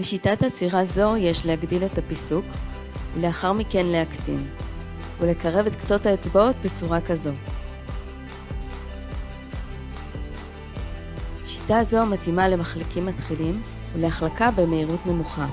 בשיטת עצירה זו יש להגדיל את הפיסוק, ולאחר מכן להקטין, ולקרב את קצות האצבעות בצורה כזו. שיטה זו מתאימה למחלקים מתחילים ולהחלקה במהירות נמוכה.